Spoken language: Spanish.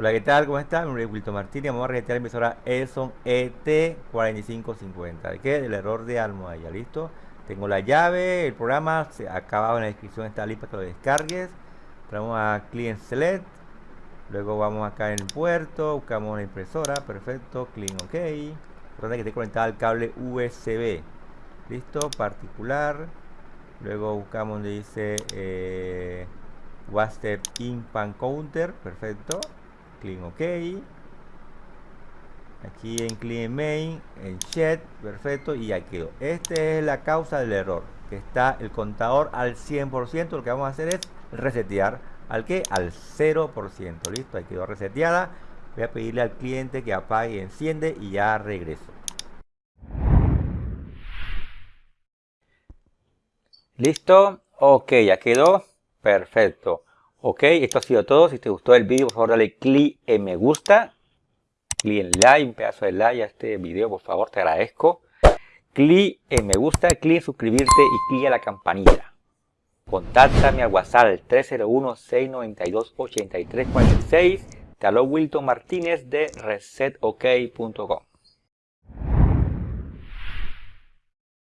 Hola, ¿qué tal? ¿Cómo están? Mi nombre es Wilton Martínez. Vamos a resetear la impresora Edison ET4550. qué? Del error de almohadilla. ¿Listo? Tengo la llave, el programa, se acabado en la descripción está listo para que lo descargues. Vamos a Client Select. Luego vamos acá en el puerto, buscamos la impresora, perfecto, clean OK. Importante que esté conectada al cable USB. Listo, particular. Luego buscamos donde dice eh, WhatsApp Pan Counter, perfecto clean OK. Aquí en clean main, en chat, perfecto, y ya quedó. Esta es la causa del error, que está el contador al 100%. Lo que vamos a hacer es resetear al que al 0%. Listo, ahí quedó reseteada. Voy a pedirle al cliente que apague y enciende y ya regreso. Listo, ok, ya quedó. Perfecto. Ok, esto ha sido todo. Si te gustó el vídeo, por favor dale clic en me gusta. Clic en like, un pedazo de like a este video, por favor, te agradezco. Clic en me gusta, clic en suscribirte y clic a la campanita. Contáctame al WhatsApp 301-692-8346. Te Wilton Martínez de resetok.com.